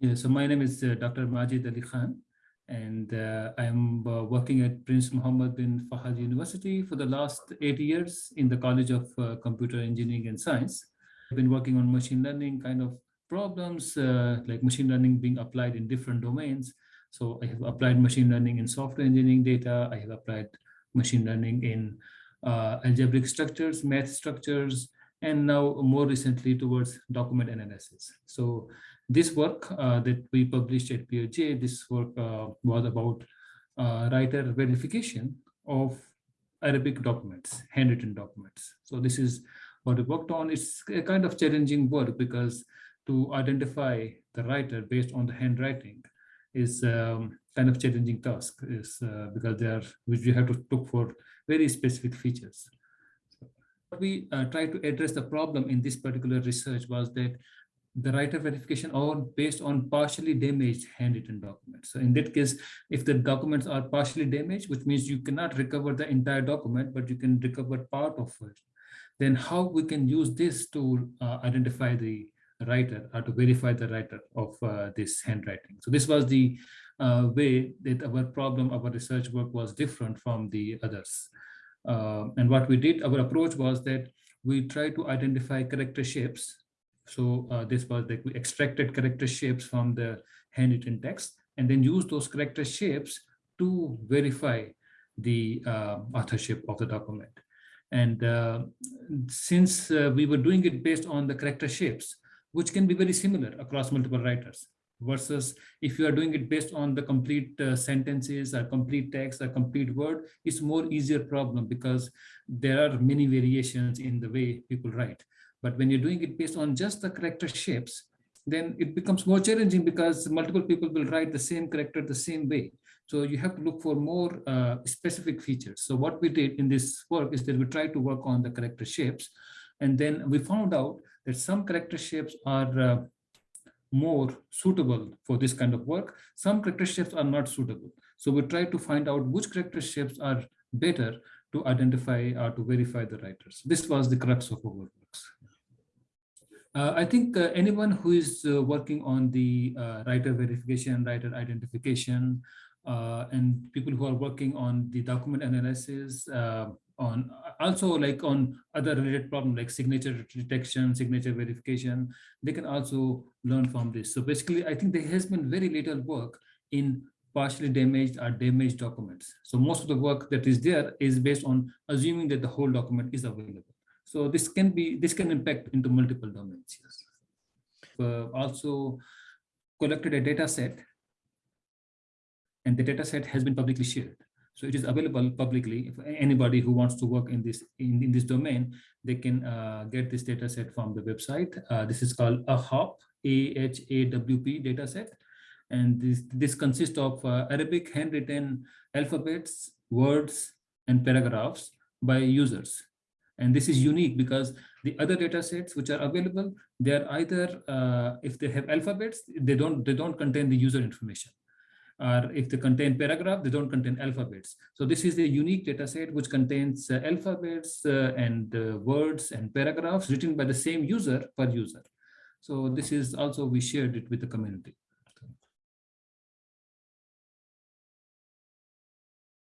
Yeah, so my name is uh, Dr. Majid Ali Khan, and uh, I'm uh, working at Prince Muhammad bin Fahad University for the last eight years in the College of uh, Computer Engineering and Science. I've been working on machine learning kind of problems, uh, like machine learning being applied in different domains. So I have applied machine learning in software engineering data. I have applied machine learning in uh, algebraic structures, math structures, and now more recently towards document analysis. So this work uh, that we published at PeerJ, this work uh, was about uh, writer verification of Arabic documents, handwritten documents. So this is what we worked on. It's a kind of challenging work because to identify the writer based on the handwriting is um, kind of challenging task is uh, because they are which you have to look for very specific features. So we uh, try to address the problem in this particular research was that the writer verification or based on partially damaged handwritten documents. So in that case, if the documents are partially damaged, which means you cannot recover the entire document, but you can recover part of it, then how we can use this to uh, identify the writer or to verify the writer of uh, this handwriting. So this was the uh, way that our problem, our research work was different from the others. Uh, and what we did, our approach was that we try to identify character shapes so uh, this was like we extracted character shapes from the handwritten text and then use those character shapes to verify the uh, authorship of the document. And uh, since uh, we were doing it based on the character shapes, which can be very similar across multiple writers, versus if you are doing it based on the complete uh, sentences or complete text or complete word, it's more easier problem because there are many variations in the way people write. But when you're doing it based on just the character shapes, then it becomes more challenging because multiple people will write the same character the same way. So you have to look for more uh, specific features. So what we did in this work is that we tried to work on the character shapes. And then we found out that some character shapes are uh, more suitable for this kind of work. Some character shapes are not suitable. So we try to find out which character shapes are better to identify or to verify the writers. This was the crux of our works. Uh, I think uh, anyone who is uh, working on the uh, writer verification, writer identification, and people who are working on the document analysis, uh, on also like on other related problems like signature detection, signature verification, they can also learn from this. So basically, I think there has been very little work in partially damaged or damaged documents. So most of the work that is there is based on assuming that the whole document is available. So this can be this can impact into multiple domains. Yes. Uh, also collected a data set and the data set has been publicly shared. So it is available publicly. If anybody who wants to work in this in, in this domain, they can uh, get this data set from the website. Uh, this is called a HOP, A-H-A-W-P data set. And this, this consists of uh, Arabic handwritten alphabets, words, and paragraphs by users. And this is unique because the other data sets which are available, they're either, uh, if they have alphabets, they don't, they don't contain the user information. Or if they contain paragraph, they don't contain alphabets. So this is the unique data set which contains uh, alphabets uh, and uh, words and paragraphs written by the same user per user. So this is also, we shared it with the community.